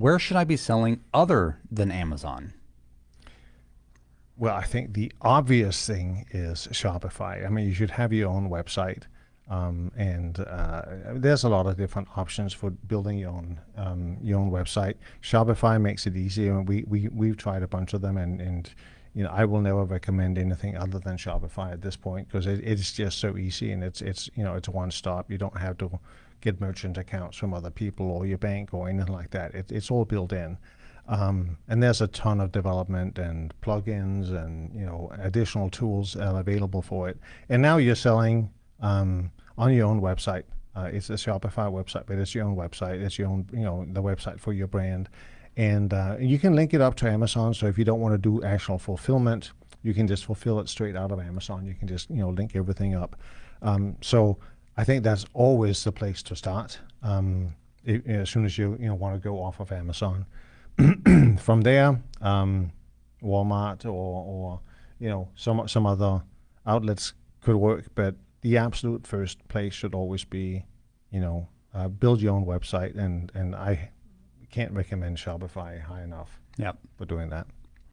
where should I be selling other than Amazon? Well, I think the obvious thing is Shopify. I mean, you should have your own website. Um, and uh, there's a lot of different options for building your own um, your own website. Shopify makes it easy, and we we we've tried a bunch of them, and and you know I will never recommend anything other than Shopify at this point because it, it's just so easy, and it's it's you know it's one stop. You don't have to get merchant accounts from other people or your bank or anything like that. It, it's all built in. Um, and there's a ton of development and plugins and you know additional tools uh, available for it. And now you're selling um, on your own website. Uh, it's a Shopify website, but it's your own website. It's your own, you know, the website for your brand, and uh, you can link it up to Amazon. So if you don't want to do actual fulfillment, you can just fulfill it straight out of Amazon. You can just, you know, link everything up. Um, so I think that's always the place to start. Um, it, as soon as you, you know, want to go off of Amazon, from there, um, Walmart or, or you know, some some other outlets could work, but the absolute first place should always be, you know, uh, build your own website, and and I can't recommend Shopify high enough. Yep. For doing that.